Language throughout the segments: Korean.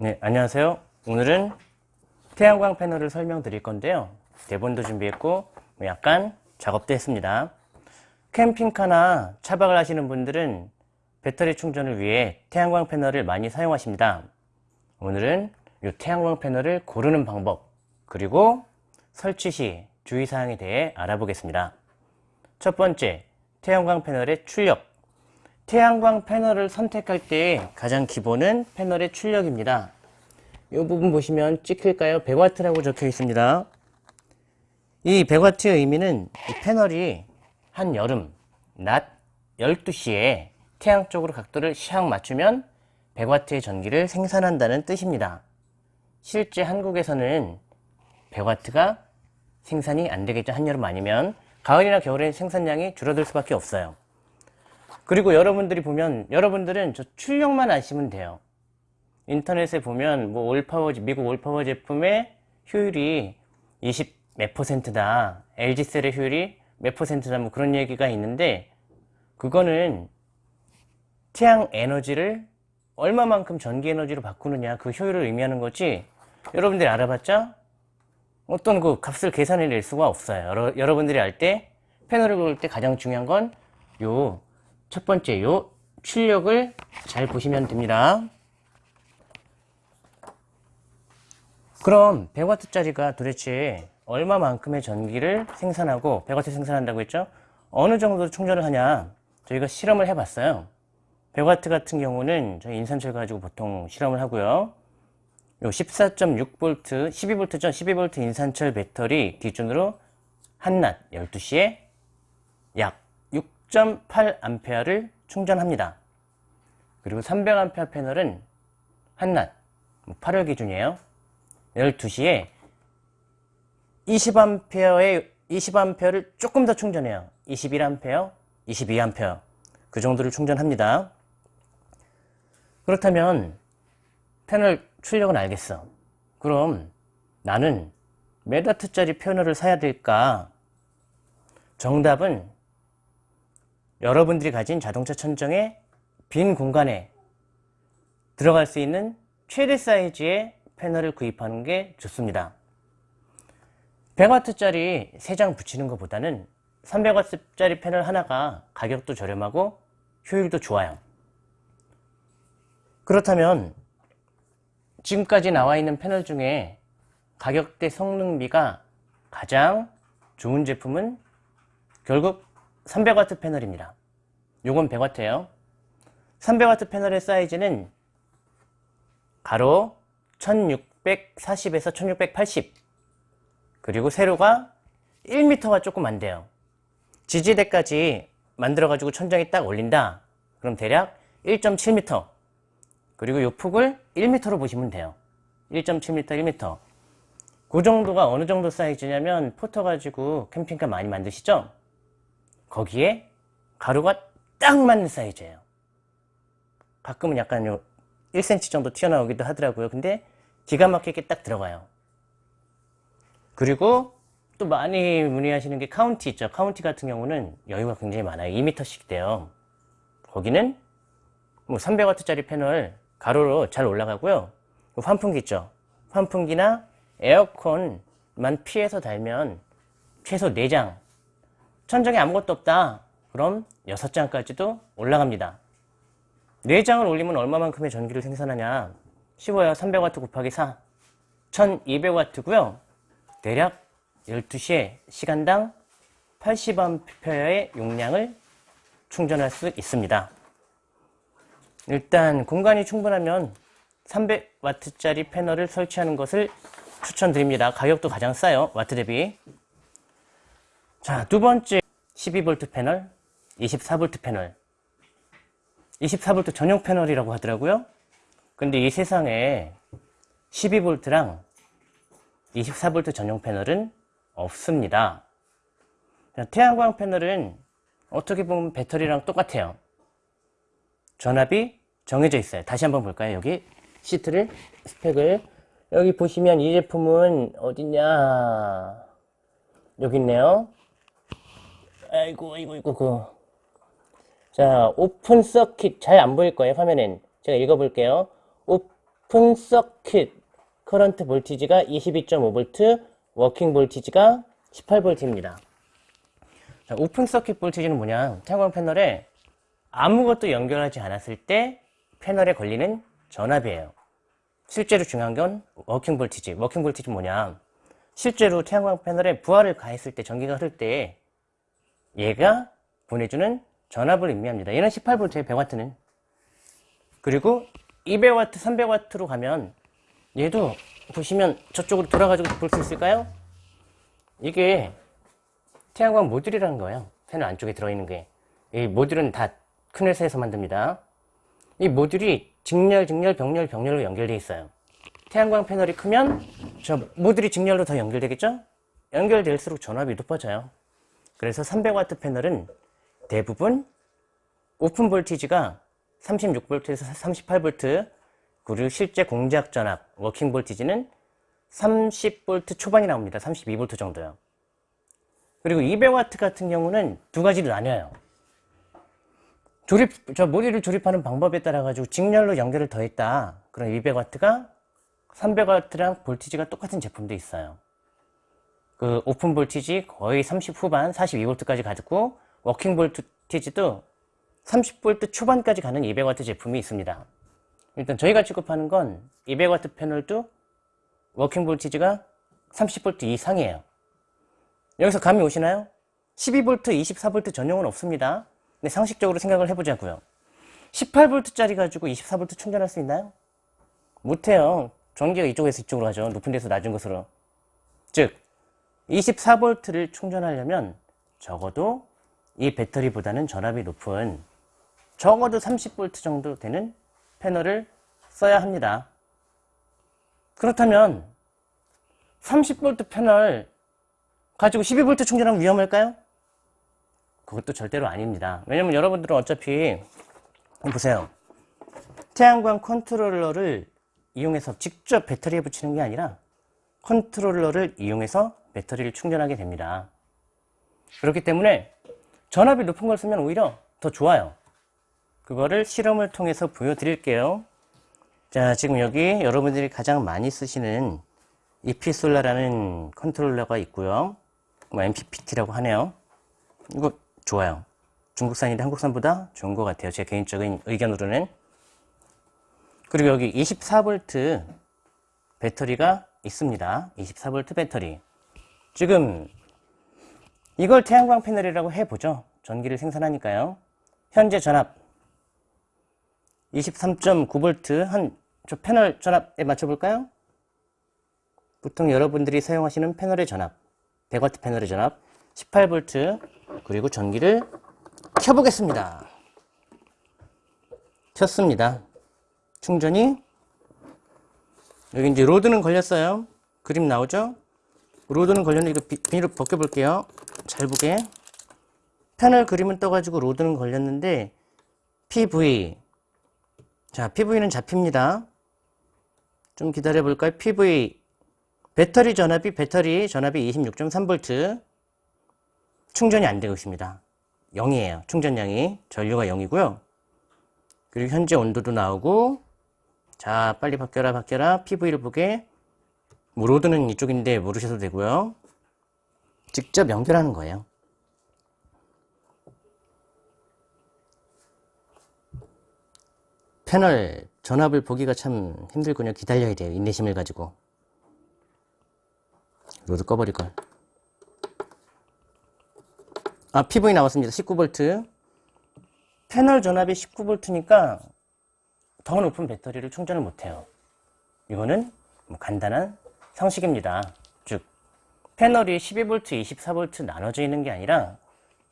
네, 안녕하세요. 오늘은 태양광 패널을 설명드릴 건데요. 대본도 준비했고 뭐 약간 작업도 했습니다. 캠핑카나 차박을 하시는 분들은 배터리 충전을 위해 태양광 패널을 많이 사용하십니다. 오늘은 이 태양광 패널을 고르는 방법 그리고 설치 시 주의사항에 대해 알아보겠습니다. 첫 번째, 태양광 패널의 출력 태양광 패널을 선택할 때 가장 기본은 패널의 출력입니다. 이 부분 보시면 찍힐까요? 100W라고 적혀 있습니다. 이 100W의 의미는 이 패널이 한여름 낮 12시에 태양 쪽으로 각도를 샥 맞추면 100W의 전기를 생산한다는 뜻입니다. 실제 한국에서는 100W가 생산이 안 되겠죠. 한여름 아니면 가을이나 겨울엔 생산량이 줄어들 수밖에 없어요. 그리고 여러분들이 보면 여러분들은 저 출력만 아시면 돼요. 인터넷에 보면 뭐 올파워 미국 올파워 제품의 효율이 20 몇 퍼센트다. LG셀의 효율이 몇 퍼센트다. 뭐 그런 얘기가 있는데 그거는 태양 에너지를 얼마만큼 전기 에너지로 바꾸느냐 그 효율을 의미하는 거지. 여러분들이 알아봤자 어떤 그 값을 계산해 낼 수가 없어요. 여러, 여러분들이 알 때 패널을 고를 때 가장 중요한 건요 첫 번째 요 출력을 잘 보시면 됩니다. 그럼 100W짜리가 도대체 얼마만큼의 전기를 생산하고 100W 생산한다고 했죠? 어느 정도 충전을 하냐? 저희가 실험을 해봤어요. 100W 같은 경우는 저희 인산철 가지고 보통 실험을 하고요. 요 14.6V, 12V죠? 12V 인산철 배터리 기준으로 한낮 12시에 약 6.8A를 충전합니다. 그리고 300A 패널은 한낮 8월 뭐 기준이에요. 12시에 20A의 20A를 조금 더 충전해요. 21A, 22A 그 정도를 충전합니다. 그렇다면 패널 출력은 알겠어. 그럼 나는 몇 와트짜리 패널을 사야 될까? 정답은 여러분들이 가진 자동차 천정의 빈 공간에 들어갈 수 있는 최대 사이즈의 패널을 구입하는 게 좋습니다. 100W짜리 3장 붙이는 것보다는 300W짜리 패널 하나가 가격도 저렴하고 효율도 좋아요. 그렇다면 지금까지 나와 있는 패널 중에 가격대 성능비가 가장 좋은 제품은 결국 300W 패널입니다. 요건 100W예요. 300W 패널의 사이즈는 가로 1640에서 1680 그리고 세로가 1m가 조금 안 돼요. 지지대까지 만들어 가지고 천장에 딱 올린다. 그럼 대략 1.7m 그리고 이 폭을 1m로 보시면 돼요. 1.7m, 1m 그 정도가 어느 정도 사이즈냐면 포터 가지고 캠핑카 많이 만드시죠? 거기에 가루가 딱 맞는 사이즈예요. 가끔은 약간 요 1cm 정도 튀어나오기도 하더라고요. 근데 기가 막히게 딱 들어가요. 그리고 또 많이 문의하시는 게 카운티 있죠. 카운티 같은 경우는 여유가 굉장히 많아요. 2m씩 돼요. 거기는 뭐 300W짜리 패널 가로로 잘 올라가고요. 환풍기 있죠. 환풍기나 에어컨만 피해서 달면 최소 4장 천장에 아무것도 없다. 그럼 6장까지도 올라갑니다. 4장을 올리면 얼마만큼의 전기를 생산하냐? 쉬워요. 300W 곱하기 4. 1200W고요. 대략 12시에 시간당 80A의 용량을 충전할 수 있습니다. 일단 공간이 충분하면 300W짜리 패널을 설치하는 것을 추천드립니다. 가격도 가장 싸요. 와트 대비. 자, 두 번째 12V 패널, 24V 패널. 24V 전용 패널이라고 하더라고요. 근데 이 세상에 12V랑 24V 전용 패널은 없습니다. 태양광 패널은 어떻게 보면 배터리랑 똑같아요. 전압이 정해져 있어요. 다시 한번 볼까요? 여기 시트를, 스펙을. 여기 보시면 이 제품은 어딨냐. 여기 있네요. 아이고, 아이고, 아이고, 그. 자, open circuit 잘 안 보일 거예요, 화면엔. 제가 읽어볼게요. 오, open circuit current voltage가 22.5V, working voltage가 18V입니다. 자, open circuit voltage는 뭐냐? 태양광 패널에 아무것도 연결하지 않았을 때 패널에 걸리는 전압이에요. 실제로 중요한 건 working voltage. working voltage 뭐냐? 실제로 태양광 패널에 부하를 가했을 때 전기가 흐를 때 얘가 보내주는 전압을 의미합니다. 얘는 18V에 100W는. 그리고 200W, 300W로 가면 얘도 보시면 저쪽으로 돌아가지고 볼 수 있을까요? 이게 태양광 모듈이라는 거예요. 패널 안쪽에 들어있는 게. 이 모듈은 다 큰 회사에서 만듭니다. 이 모듈이 직렬, 직렬, 병렬, 병렬로 연결되어 있어요. 태양광 패널이 크면 저 모듈이 직렬로 더 연결되겠죠? 연결될수록 전압이 높아져요. 그래서 300W 패널은 대부분 open voltage가 36V에서 38V 그리고 실제 공작 전압 working voltage는 30V 초반이 나옵니다. 32V 정도요. 그리고 200W 같은 경우는 두 가지로 나뉘어요. 조립, 저 모듈을 조립하는 방법에 따라 가지고 직렬로 연결을 더했다. 그럼 200W가 300W랑 voltage가 똑같은 제품도 있어요. 그 open voltage 거의 30 후반 42V까지 가지고 working voltage도 30V 초반까지 가는 200W 제품이 있습니다. 일단 저희가 취급하는 건 200W 패널도 working voltage가 30V 이상이에요. 여기서 감이 오시나요? 12V, 24V 전용은 없습니다. 근데 상식적으로 생각을 해보자고요. 18V짜리 가지고 24V 충전할 수 있나요? 못해요. 전기가 이쪽에서 이쪽으로 가죠. 높은 데서 낮은 곳으로. 즉 24V를 충전하려면 적어도 이 배터리보다는 전압이 높은 적어도 30V 정도 되는 패널을 써야 합니다. 그렇다면 30V 패널 가지고 12V 충전하면 위험할까요? 그것도 절대로 아닙니다. 왜냐면 여러분들은 어차피 보세요. 태양광 컨트롤러를 이용해서 직접 배터리에 붙이는 게 아니라 컨트롤러를 이용해서 배터리를 충전하게 됩니다. 그렇기 때문에 전압이 높은 걸 쓰면 오히려 더 좋아요. 그거를 실험을 통해서 보여드릴게요. 자, 지금 여기 여러분들이 가장 많이 쓰시는 이피솔라라는 컨트롤러가 있고요. 뭐 MPPT라고 하네요. 이거 좋아요. 중국산인데 한국산보다 좋은 것 같아요. 제 개인적인 의견으로는. 그리고 여기 24V 배터리가 있습니다. 24V 배터리. 지금 이걸 태양광 패널이라고 해보죠. 전기를 생산하니까요. 현재 전압 23.9V 한 저 패널 전압에 맞춰볼까요? 보통 여러분들이 사용하시는 패널의 전압 100W 패널의 전압 18V 그리고 전기를 켜보겠습니다. 켰습니다. 충전이 여기 이제 load는 걸렸어요. 그림 나오죠? load는 걸렸는데 이거 비, 비닐을 벗겨볼게요. 잘 보게. 패널 그림은 떠가지고 load는 걸렸는데 PV 자 PV는 잡힙니다. 좀 기다려 볼까요? PV 배터리 전압이 배터리 전압이 26.3V 충전이 안 되고 있습니다. 0이에요. 충전량이. 전류가 0이고요. 그리고 현재 온도도 나오고 자 빨리 바뀌어라 바뀌어라 PV를 보게 뭐 load는 이쪽인데 모르셔도 되고요. 직접 연결하는 거예요. 패널 전압을 보기가 참 힘들군요. 기다려야 돼요. 인내심을 가지고. load 꺼버릴걸. 아, PV 나왔습니다. 19V. 패널 전압이 19V니까 더 높은 배터리를 충전을 못해요. 이거는 뭐 간단한 상식입니다. 즉, 패널이 12V, 24V 나눠져 있는 게 아니라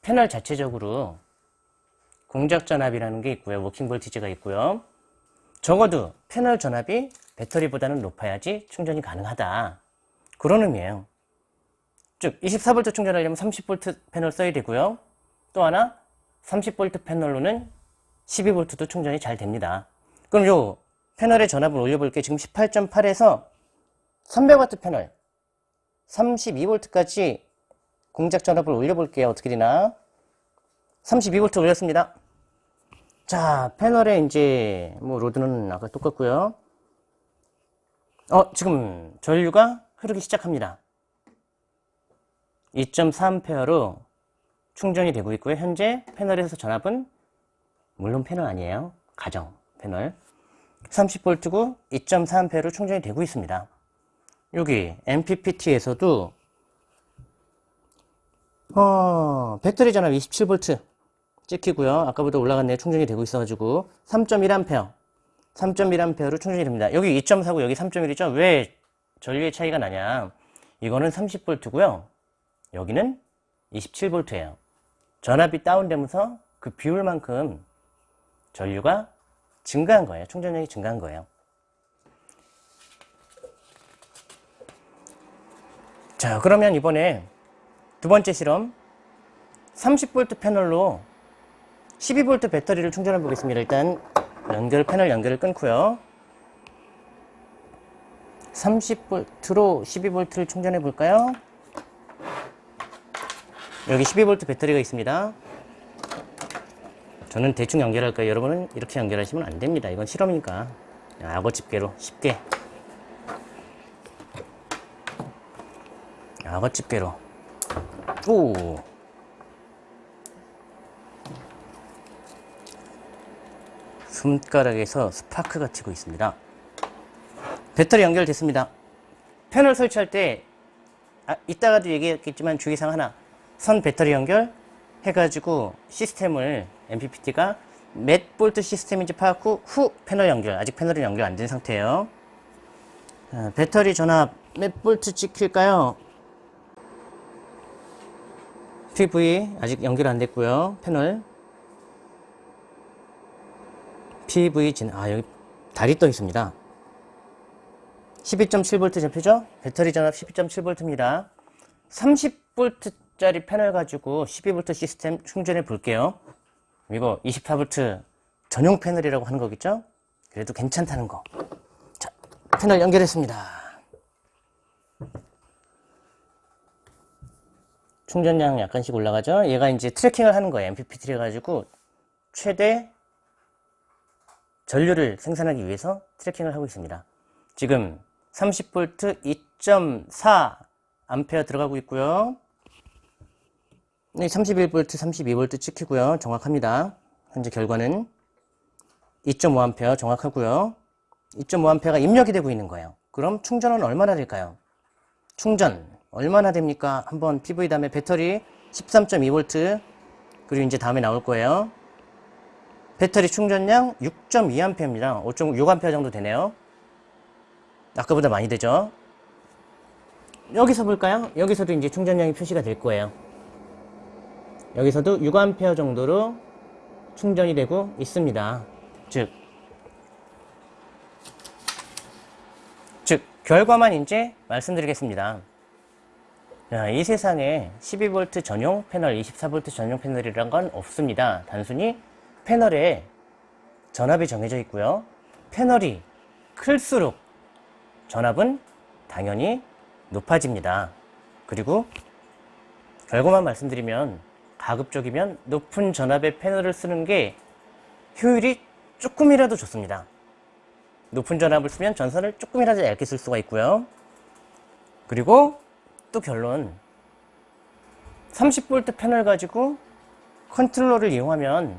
패널 자체적으로 공작 전압이라는 게 있고요. working voltage가 있고요. 적어도 패널 전압이 배터리보다는 높아야지 충전이 가능하다. 그런 의미예요. 즉 24V 충전하려면 30V 패널 써야 되고요. 또 하나 30V 패널로는 12V도 충전이 잘 됩니다. 그럼 요 패널의 전압을 올려볼게요. 지금 18.8에서 300W 패널 32V까지 동작 전압을 올려볼게요. 어떻게 되나? 32V 올렸습니다. 자, 패널에 이제 뭐 load는 아까 똑같고요. 어, 지금 전류가 흐르기 시작합니다. 2.3A로 충전이 되고 있고요. 현재 패널에서 전압은 물론 패널 아니에요. 가정 패널. 30V고 2.3A로 충전이 되고 있습니다. 여기 MPPT에서도 어, 배터리 전압 27V 찍히고요. 아까보다 올라갔네요. 충전이 되고 있어가지고 3.1A 3.1A로 충전이 됩니다. 여기 2.4고 여기 3.1이죠. 왜 전류의 차이가 나냐. 이거는 30V고요. 여기는 27V예요. 전압이 다운되면서 그 비율만큼 전류가 증가한 거예요. 충전량이 증가한 거예요. 자, 그러면 이번에 두 번째 실험 30V 패널로 12V 배터리를 충전해 보겠습니다. 일단 연결 패널 연결을 끊고요. 30V로 12V를 충전해 볼까요? 여기 12V 배터리가 있습니다. 저는 대충 연결할 거예요. 여러분은 이렇게 연결하시면 안 됩니다. 이건 실험이니까. 악어 집게로 쉽게. 악어 집게로. 오. 손가락에서 스파크가 튀고 있습니다. 배터리 연결됐습니다. 패널 설치할 때 아, 이따가도 얘기했겠지만 주의사항 하나 선 배터리 연결 해가지고 시스템을 MPPT가 몇 볼트 시스템인지 파악 후, 후 패널 연결 아직 패널이 연결 안 된 상태예요 자, 배터리 전압 몇 볼트 찍힐까요? PV 아직 연결 안 됐고요 패널 PV 진, 아 여기 달이 떠 있습니다 12.7V 잡히죠? 배터리 전압 12.7V입니다 30V짜리 패널 가지고 12V 시스템 충전해 볼게요 이거 24V 전용 패널이라고 하는 거겠죠? 그래도 괜찮다는 거. 자, 패널 연결했습니다. 충전량 약간씩 올라가죠? 얘가 이제 트래킹을 하는 거예요. MPPT 해가지고 최대 전류를 생산하기 위해서 트래킹을 하고 있습니다. 지금 30V 2.4 암페어 들어가고 있고요. 네, 31V, 32V 찍히고요. 정확합니다. 현재 결과는 2.5A 정확하고요. 2.5A가 입력이 되고 있는 거예요. 그럼 충전은 얼마나 될까요? 충전 얼마나 됩니까? 한번 PV 다음에 배터리 13.2V 그리고 이제 다음에 나올 거예요. 배터리 충전량 6.2A입니다. 5.6A 정도 되네요. 아까보다 많이 되죠? 여기서 볼까요? 여기서도 이제 충전량이 표시가 될 거예요. 여기서도 6A 정도로 충전이 되고 있습니다. 즉, 즉 결과만 이제 말씀드리겠습니다. 자, 이 세상에 12V 전용 패널, 24V 전용 패널이란 건 없습니다. 단순히 패널에 전압이 정해져 있고요. 패널이 클수록 전압은 당연히 높아집니다. 그리고 결과만 말씀드리면 가급적이면 높은 전압의 패널을 쓰는 게 효율이 조금이라도 좋습니다. 높은 전압을 쓰면 전선을 조금이라도 얇게 쓸 수가 있고요. 그리고 또 결론 30V 패널 가지고 컨트롤러를 이용하면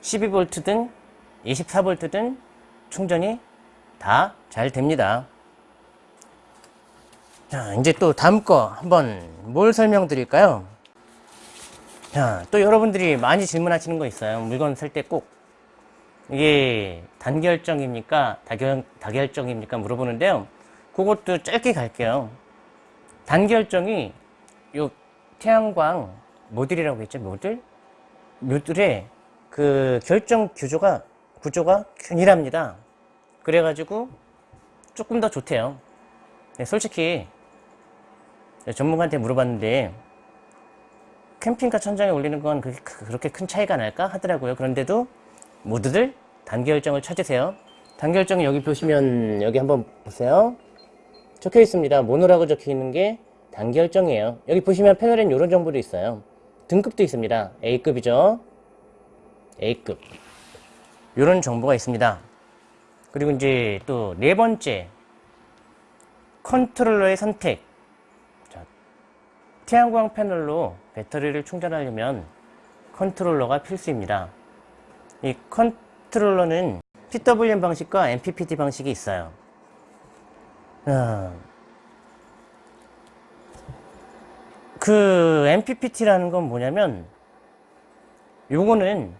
12V든 24V든 충전이 다 잘 됩니다. 자, 이제 또 다음 거 한번 뭘 설명드릴까요? 자, 또 여러분들이 많이 질문하시는 거 있어요. 물건 살 때 꼭 이게 단결정입니까? 다결, 다결정입니까? 물어보는데요. 그것도 짧게 갈게요. 단결정이 요 태양광 모듈이라고 했죠. 모듈? 모듈의 그 결정 구조가 구조가 균일합니다. 그래가지고 조금 더 좋대요. 네, 솔직히 전문가한테 물어봤는데 캠핑카 천장에 올리는 건 그렇게 큰 차이가 날까 하더라고요. 그런데도 모두들 단결정을 찾으세요. 단결정이 여기 보시면 여기 한번 보세요. 적혀 있습니다. 모노라고 적혀 있는 게 단결정이에요. 여기 보시면 패널엔 이런 정보도 있어요. 등급도 있습니다. A급이죠. A급. 이런 정보가 있습니다. 그리고 이제 또 네 번째 컨트롤러의 선택. 자, 태양광 패널로 배터리를 충전하려면 컨트롤러가 필수입니다. 이 컨트롤러는 PWM 방식과 MPPT 방식이 있어요. 아, 그 MPPT라는 건 뭐냐면 요거는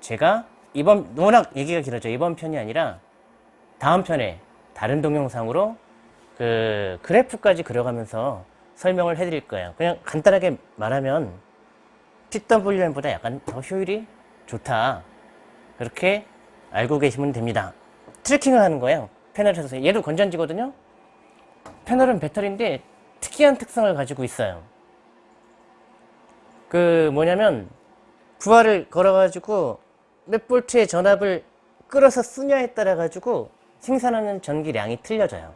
제가 이번 워낙 얘기가 길어져 이번 편이 아니라 다음 편에 다른 동영상으로 그 그래프까지 그려가면서 설명을 해드릴 거예요. 그냥 간단하게 말하면 PWM보다 약간 더 효율이 좋다. 그렇게 알고 계시면 됩니다. 트래킹을 하는 거예요. 패널에서 얘도 건전지거든요. 패널은 배터리인데 특이한 특성을 가지고 있어요. 그 뭐냐면 부하를 걸어 가지고 몇 볼트의 전압을 끌어서 쓰냐에 따라 가지고 생산하는 전기량이 틀려져요.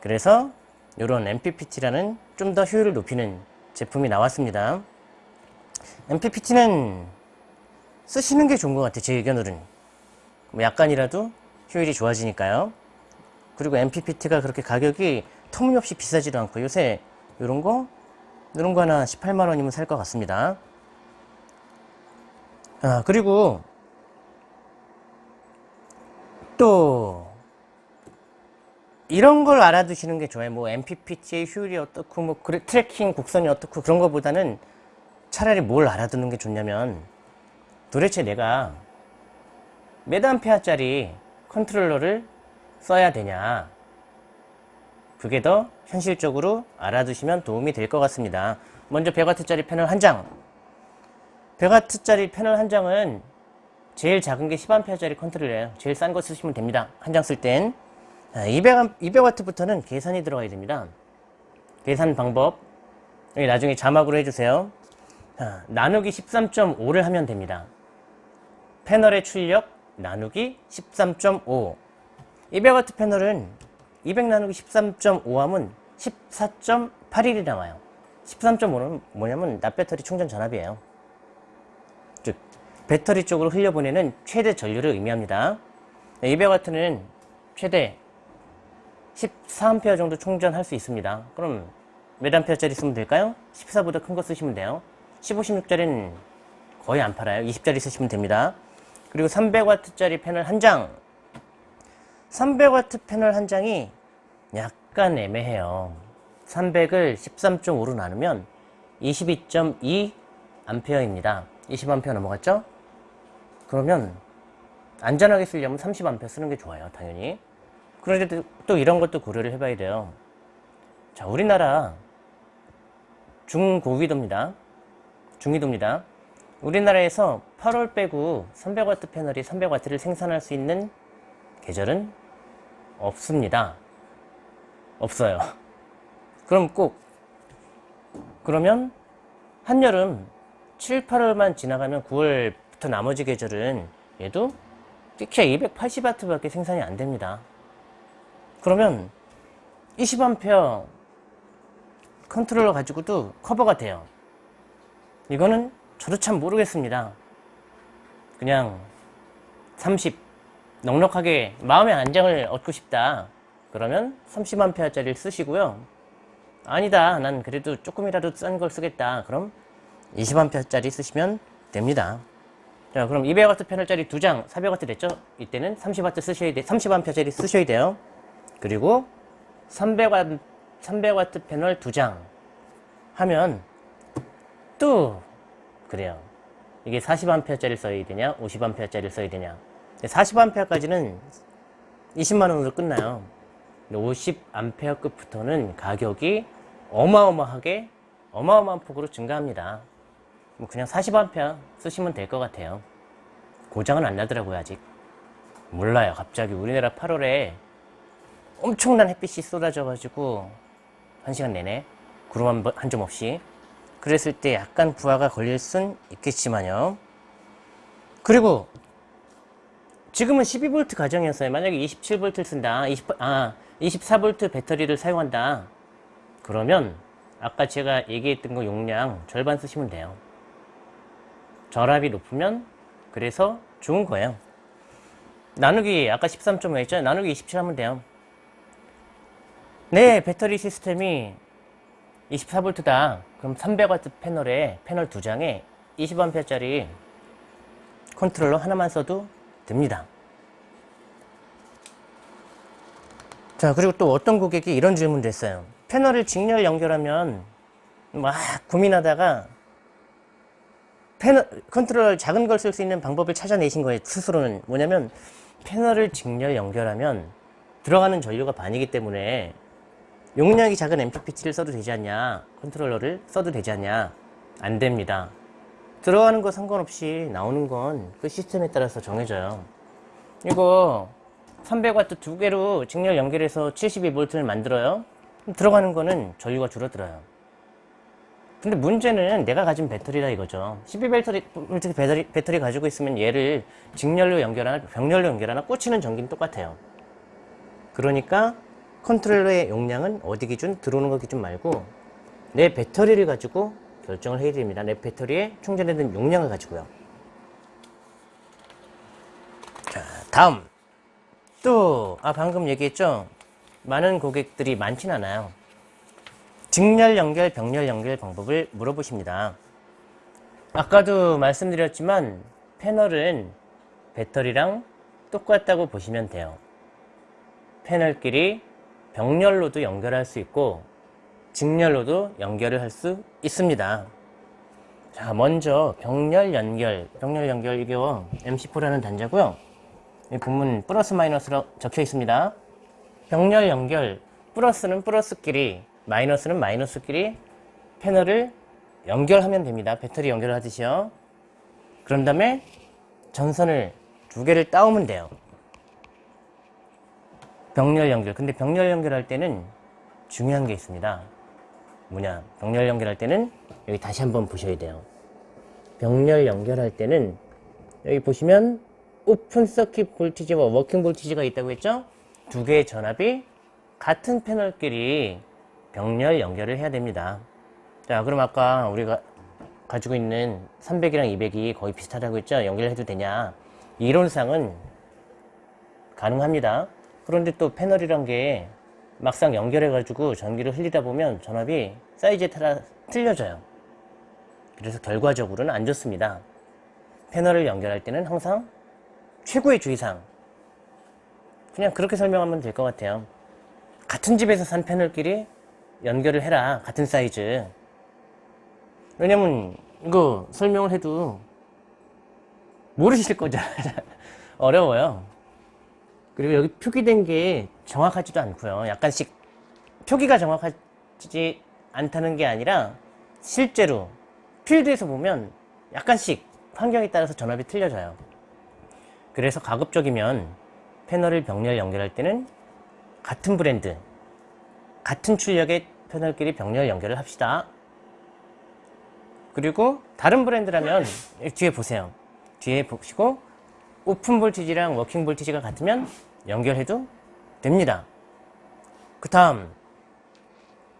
그래서 이런 MPPT라는 좀 더 효율을 높이는 제품이 나왔습니다. MPPT는 쓰시는 게 좋은 것 같아요. 제 의견으로는. 뭐 약간이라도 효율이 좋아지니까요. 그리고 MPPT가 그렇게 가격이 터무니없이 비싸지도 않고 요새 이런 거 이런 거 하나 18만 원이면 살 것 같습니다. 아, 그리고 또 이런 걸 알아두시는 게 좋아요. 뭐 MPPT의 효율이 어떻고 뭐 tracking 곡선이 어떻고 그런 것보다는 차라리 뭘 알아두는 게 좋냐면 도대체 내가 몇 암페어짜리 컨트롤러를 써야 되냐 그게 더 현실적으로 알아두시면 도움이 될 것 같습니다. 먼저 100W짜리 패널 한 장. 100W짜리 패널 한 장은 제일 작은 게 10A짜리 컨트롤러예요. 제일 싼 거 쓰시면 됩니다. 한 장 쓸 땐. 200, 200W부터는 계산이 들어가야 됩니다. 계산 방법. 여기 나중에 자막으로 해주세요. 자, 나누기 13.5를 하면 됩니다. 패널의 출력 나누기 13.5 200W 패널은 200 나누기 13.5 하면 14.81이 나와요. 13.5는 뭐냐면 납배터리 충전 전압이에요. 즉 배터리 쪽으로 흘려보내는 최대 전류를 의미합니다. 200W는 최대 14A 정도 충전할 수 있습니다. 그럼 몇 암페어짜리 쓰면 될까요? 14보다 큰 거 쓰시면 돼요. 15, 16짜리는 거의 안 팔아요. 20짜리 쓰시면 됩니다. 그리고 300W짜리 패널 한 장. 300W 패널 한 장이 약간 애매해요. 300을 13.5로 나누면 22.2 암페어입니다. 20A 넘어갔죠? 그러면 안전하게 쓰려면 30A 쓰는 게 좋아요. 당연히. 그런데 또 이런 것도 고려를 해봐야 돼요. 자, 우리나라 중고위도입니다. 중위도입니다. 우리나라에서 8월 빼고 300W 패널이 300W를 생산할 수 있는 계절은 없습니다. 없어요. 그럼 꼭 그러면 한여름 7, 8월만 지나가면 9월부터 나머지 계절은 얘도 끼키야 280W밖에 생산이 안 됩니다. 그러면 20A 컨트롤러 가지고도 커버가 돼요. 이거는 저도 참 모르겠습니다. 그냥 30 넉넉하게 마음의 안정을 얻고 싶다. 그러면 30A짜리를 쓰시고요. 아니다. 난 그래도 조금이라도 싼 걸 쓰겠다. 그럼 20A짜리 쓰시면 됩니다. 자, 그럼 200W 패널짜리 2장 400W 됐죠? 이때는 30W 쓰셔야 돼. 30A짜리 쓰셔야 돼요. 그리고 300W 300W 패널 2장 하면 또 그래요. 이게 40A짜리 써야 되냐, 50A짜리 써야 되냐. 40A까지는 20만원으로 끝나요. 50A급부터는 가격이 어마어마하게, 어마어마한 폭으로 증가합니다. 뭐 그냥 40A 쓰시면 될 것 같아요. 고장은 안 나더라고요, 아직. 몰라요. 갑자기 우리나라 8월에 엄청난 햇빛이 쏟아져 가지고, 한 시간 내내 구름 한 점 없이 그랬을 때 약간 부하가 걸릴 순 있겠지만요. 그리고 지금은 12V 가정이었어요. 만약에 27V를 쓴다. 20, 아, 24V 배터리를 사용한다. 그러면 아까 제가 얘기했던 거 용량 절반 쓰시면 돼요. 전압이 높으면 그래서 좋은 거예요. 나누기 아까 13.5 했죠? 나누기 27 하면 돼요. 내 배터리 시스템이 24V다. 그럼 300W 패널에 패널 두 장에 20A짜리 컨트롤러 하나만 써도 됩니다. 자, 그리고 또 어떤 고객이 이런 질문도 했어요. 패널을 직렬 연결하면 막 고민하다가 패널, 컨트롤러 작은 걸 쓸 수 있는 방법을 찾아내신 거예요. 스스로는. 뭐냐면 패널을 직렬 연결하면 들어가는 전류가 반이기 때문에 용량이 작은 MPPT를 써도 되지 않냐 컨트롤러를 써도 되지 않냐 안 됩니다 들어가는 거 상관없이 나오는 건 그 시스템에 따라서 정해져요. 이거 300W 두 개로 직렬 연결해서 72V를 만들어요. 들어가는 거는 전류가 줄어들어요. 근데 문제는 내가 가진 배터리다 이거죠. 12배터리 배터리, 배터리 가지고 있으면 얘를 직렬로 연결하나 병렬로 연결하나 꽂히는 전기는 똑같아요. 그러니까 컨트롤러의 용량은 어디 기준? 들어오는 거 기준 말고 내 배터리를 가지고 결정을 해야 됩니다. 내 배터리에 충전되는 용량을 가지고요. 자, 다음. 또, 아, 방금 얘기했죠? 많은 고객들이 많진 않아요. 직렬 연결, 병렬 연결 방법을 물어보십니다. 아까도 말씀드렸지만 패널은 배터리랑 똑같다고 보시면 돼요. 패널끼리 병렬로도 연결할 수 있고 직렬로도 연결을 할 수 있습니다. 자, 먼저 병렬 연결, 병렬 연결 이거 MC4라는 단자고요. 이 부문 플러스 마이너스로 적혀 있습니다. 병렬 연결, 플러스는 플러스끼리, 마이너스는 마이너스끼리 패널을 연결하면 됩니다. 배터리 연결하듯이요. 그런 다음에 전선을 두 개를 따오면 돼요. 병렬 연결. 근데 병렬 연결할 때는 중요한 게 있습니다. 뭐냐? 병렬 연결할 때는 여기 다시 한번 보셔야 돼요. 병렬 연결할 때는 여기 보시면 open circuit voltage와 working voltage가 있다고 했죠? 두 개의 전압이 같은 패널끼리 병렬 연결을 해야 됩니다. 자, 그럼 아까 우리가 가지고 있는 300이랑 200이 거의 비슷하다고 했죠? 연결해도 되냐? 이론상은 가능합니다. 그런데 또 패널이란 게 막상 연결해 가지고 전기를 흘리다 보면 전압이 사이즈에 따라 틀려져요. 그래서 결과적으로는 안 좋습니다. 패널을 연결할 때는 항상 최고의 주의사항. 그냥 그렇게 설명하면 될 것 같아요. 같은 집에서 산 패널끼리 연결을 해라. 같은 사이즈. 왜냐면 이거 설명을 해도 모르실 거죠. 어려워요. 그리고 여기 표기된 게 정확하지도 않고요. 약간씩 표기가 정확하지 않다는 게 아니라 실제로 필드에서 보면 약간씩 환경에 따라서 전압이 틀려져요. 그래서 가급적이면 패널을 병렬 연결할 때는 같은 브랜드, 같은 출력의 패널끼리 병렬 연결을 합시다. 그리고 다른 브랜드라면 뒤에 보세요. 뒤에 보시고 open voltage랑 working voltage가 같으면 연결해도 됩니다. 그 다음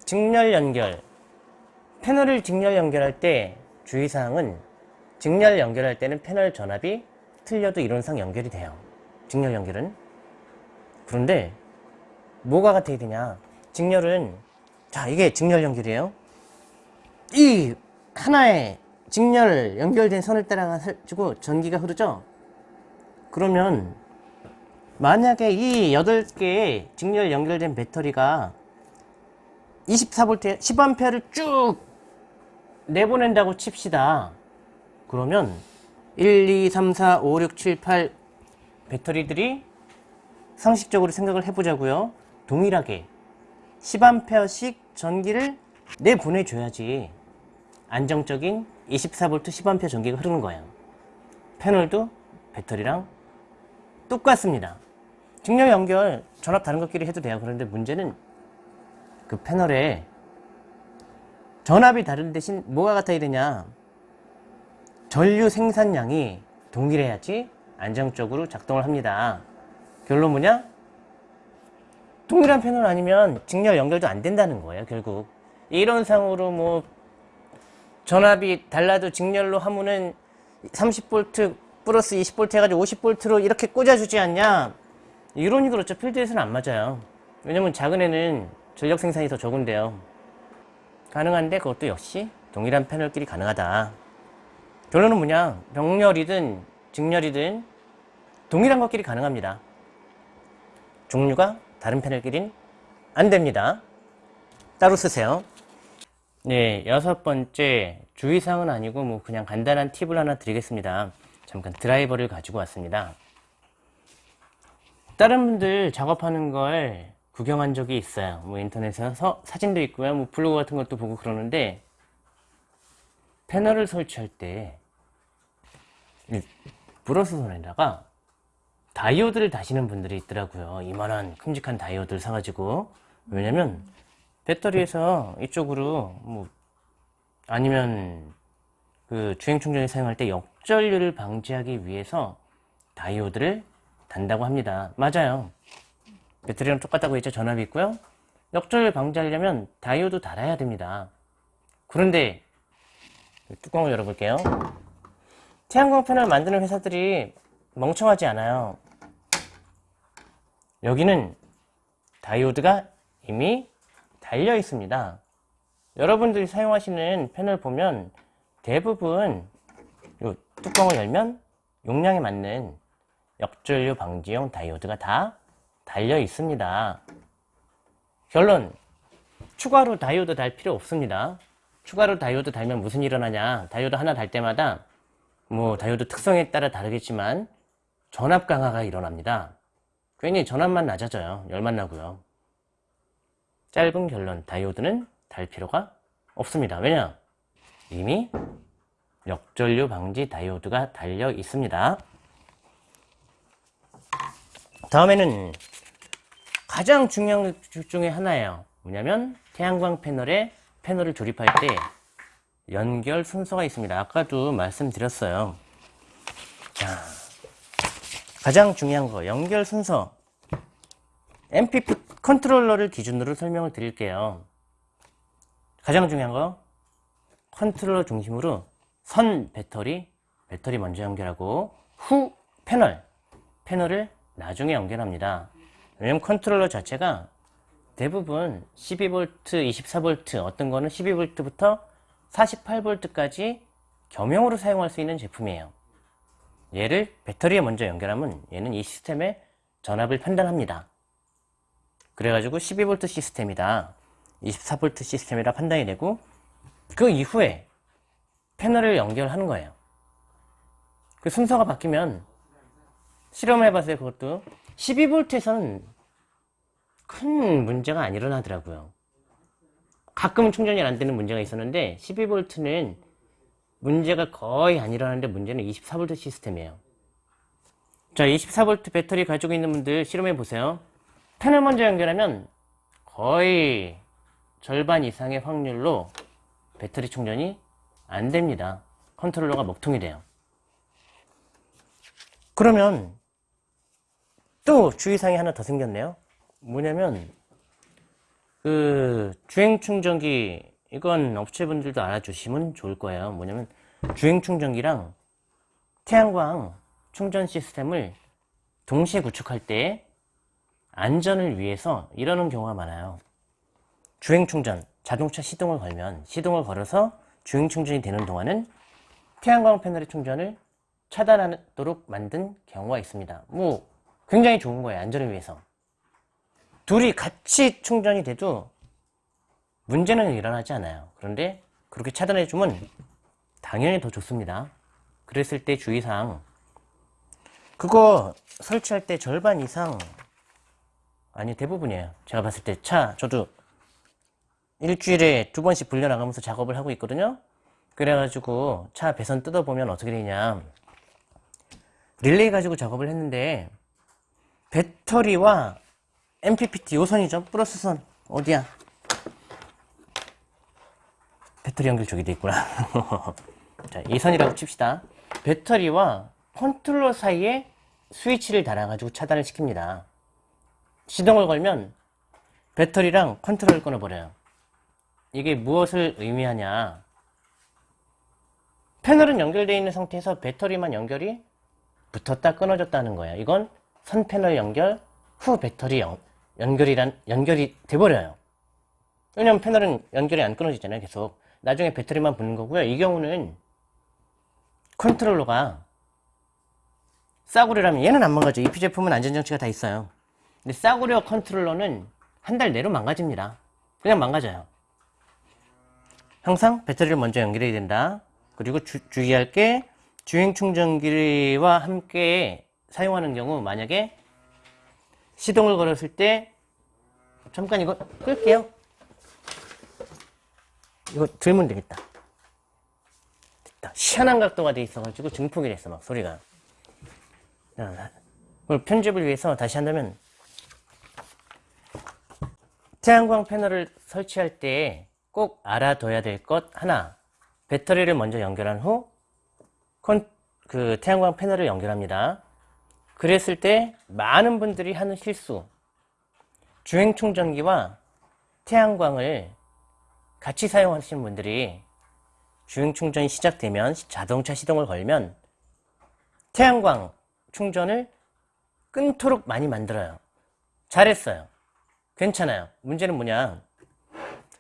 직렬 연결 패널을 직렬 연결할 때 주의사항은 직렬 연결할 때는 패널 전압이 틀려도 이론상 연결이 돼요. 직렬 연결은 그런데 뭐가 같아야 되냐 직렬은 자 이게 직렬 연결이에요. 이 하나의 직렬 연결된 선을 따라 가지고 전기가 흐르죠. 그러면 만약에 이 8개의 직렬 연결된 배터리가 24V 10A를 쭉 내보낸다고 칩시다. 그러면 1, 2, 3, 4, 5, 6, 7, 8 배터리들이 상식적으로 생각을 해보자고요. 동일하게 10A씩 전기를 내보내줘야지 안정적인 24V 10A 전기가 흐르는 거예요. 패널도 배터리랑 똑같습니다. 직렬 연결 전압 다른 것끼리 해도 돼요. 그런데 문제는 그 패널에 전압이 다른 대신 뭐가 같아야 되냐 전류 생산량이 동일해야지 안정적으로 작동을 합니다. 결론 뭐냐? 동일한 패널 아니면 직렬 연결도 안 된다는 거예요. 결국 이론상으로 뭐 전압이 달라도 직렬로 하면은 30V 플러스 20V 해가지고 50V로 이렇게 꽂아주지 않냐 이론이 그렇죠 필드에서는 안 맞아요 왜냐면 작은 애는 전력 생산이 더 적은데요. 가능한데 그것도 역시 동일한 패널끼리 가능하다. 결론은 뭐냐? 병렬이든 직렬이든 동일한 것끼리 가능합니다. 종류가 다른 패널끼리는 안 됩니다. 따로 쓰세요. 네, 여섯 번째 주의사항은 아니고 뭐 그냥 간단한 팁을 하나 드리겠습니다. 잠깐 드라이버를 가지고 왔습니다. 다른 분들 작업하는 걸 구경한 적이 있어요. 뭐 인터넷에서 사진도 있고요. 뭐 블로그 같은 것도 보고 그러는데 패널을 설치할 때 브러스선에다가 다이오드를 다시는 분들이 있더라고요. 이만한 큼직한 다이오드를 사가지고 왜냐면 배터리에서 이쪽으로 뭐 아니면 그 주행 충전에 사용할 때 역전류를 방지하기 위해서 다이오드를 단다고 합니다. 맞아요. 배터리랑 똑같다고 했죠. 전압이 있고요. 역전을 방지하려면 다이오드 달아야 됩니다. 그런데 뚜껑을 열어볼게요. 태양광 패널 만드는 회사들이 멍청하지 않아요. 여기는 다이오드가 이미 달려 있습니다. 여러분들이 사용하시는 패널 보면 대부분 이 뚜껑을 열면 용량에 맞는 역전류 방지용 다이오드가 다 달려 있습니다. 결론 추가로 다이오드 달 필요 없습니다. 추가로 다이오드 달면 무슨 일어나냐 다이오드 하나 달 때마다 뭐 다이오드 특성에 따라 다르겠지만 전압 강하가 일어납니다. 괜히 전압만 낮아져요. 열만 나고요. 짧은 결론 다이오드는 달 필요가 없습니다. 왜냐? 이미 역전류 방지 다이오드가 달려 있습니다. 다음에는 가장 중요한 것 중에 하나예요. 뭐냐면 태양광 패널에 패널을 조립할 때 연결 순서가 있습니다. 아까도 말씀드렸어요. 자, 가장 중요한 거 연결 순서 MPP 컨트롤러를 기준으로 설명을 드릴게요. 가장 중요한 거 컨트롤러 중심으로 선 배터리 배터리 먼저 연결하고 후 패널 패널을 나중에 연결합니다. 왜냐면 컨트롤러 자체가 대부분 12V, 24V 어떤 거는 12V부터 48V까지 겸용으로 사용할 수 있는 제품이에요. 얘를 배터리에 먼저 연결하면 얘는 이 시스템의 전압을 판단합니다. 그래가지고 12V 시스템이다. 24V 시스템이라 판단이 되고 그 이후에 패널을 연결하는 거예요. 그 순서가 바뀌면 실험을 해봤어요. 그것도 12V에서는 큰 문제가 안 일어나더라고요. 가끔은 충전이 안 되는 문제가 있었는데 12V는 문제가 거의 안 일어나는데 문제는 24V 시스템이에요. 자, 24V 배터리 가지고 있는 분들 실험해 보세요. 패널 먼저 연결하면 거의 절반 이상의 확률로 배터리 충전이 안 됩니다. 컨트롤러가 먹통이 돼요. 그러면 또 주의사항이 하나 더 생겼네요. 뭐냐면 그 주행 충전기 이건 업체분들도 알아주시면 좋을 거예요. 뭐냐면 주행 충전기랑 태양광 충전 시스템을 동시에 구축할 때 안전을 위해서 이러는 경우가 많아요. 주행 충전, 자동차 시동을 걸면 시동을 걸어서 주행 충전이 되는 동안은 태양광 패널의 충전을 차단하도록 만든 경우가 있습니다. 뭐 굉장히 좋은 거예요. 안전을 위해서. 둘이 같이 충전이 돼도 문제는 일어나지 않아요. 그런데 그렇게 차단해 주면 당연히 더 좋습니다. 그랬을 때 주의사항 그거 설치할 때 절반 이상 아니 대부분이에요. 제가 봤을 때 차 저도 일주일에 두 번씩 불려나가면서 작업을 하고 있거든요. 그래가지고 차 배선 뜯어보면 어떻게 되냐 릴레이 가지고 작업을 했는데 배터리와 MPPT 요선이죠? 플러스 선. 어디야? 배터리 연결 저기 돼 있구나. 자, 이 선이라고 칩시다. 배터리와 컨트롤러 사이에 스위치를 달아 가지고 차단을 시킵니다. 시동을 걸면 배터리랑 컨트롤을 끊어버려요. 이게 무엇을 의미하냐? 패널은 연결되어 있는 상태에서 배터리만 연결이 붙었다 끊어졌다는 거야. 이건 선 패널 연결 후 배터리 연, 연결이란 연결이 돼버려요. 왜냐면 패널은 연결이 안 끊어지잖아요 계속. 나중에 배터리만 붙는 거고요. 이 경우는 컨트롤러가 싸구려라면 얘는 안 망가져. EP 제품은 안전장치가 다 있어요. 근데 싸구려 컨트롤러는 한 달 내로 망가집니다. 그냥 망가져요. 항상 배터리를 먼저 연결해야 된다. 그리고 주, 주의할 게 주행 충전기와 함께 사용하는 경우 만약에 시동을 걸었을 때 잠깐 이거 끌게요. 이거 들면 되겠다. 됐다. 희한한 각도가 돼 있어 가지고 증폭이 됐어 막 소리가. 자, 그걸 편집을 위해서 다시 한다면 태양광 패널을 설치할 때 꼭 알아둬야 될 것 하나. 배터리를 먼저 연결한 후 그 태양광 패널을 연결합니다 그랬을 때 많은 분들이 하는 실수 주행 충전기와 태양광을 같이 사용하시는 분들이 주행 충전이 시작되면 자동차 시동을 걸면 태양광 충전을 끊도록 많이 만들어요. 잘했어요. 괜찮아요. 문제는 뭐냐.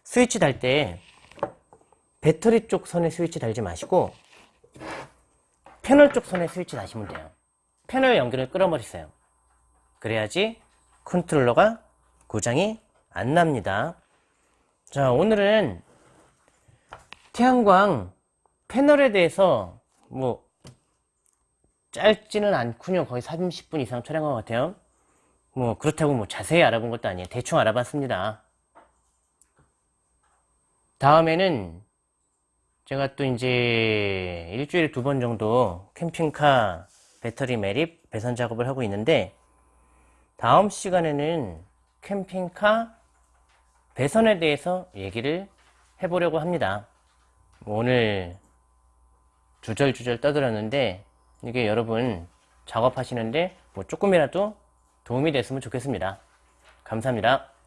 스위치 달 때 배터리 쪽 선에 스위치 달지 마시고 패널 쪽 선에 스위치 다시면 돼요. 패널 연결을 끌어버리세요. 그래야지 컨트롤러가 고장이 안 납니다. 자, 오늘은 태양광 패널에 대해서 뭐 짧지는 않군요. 거의 30분 이상 촬영한 것 같아요. 뭐 그렇다고 뭐 자세히 알아본 것도 아니에요. 대충 알아봤습니다. 다음에는 제가 또 이제 일주일에 두 번 정도 캠핑카 배터리 매립 배선 작업을 하고 있는데 다음 시간에는 캠핑카 배선에 대해서 얘기를 해보려고 합니다. 오늘 주절주절 떠들었는데 이게 여러분 작업하시는데 뭐 조금이라도 도움이 됐으면 좋겠습니다. 감사합니다.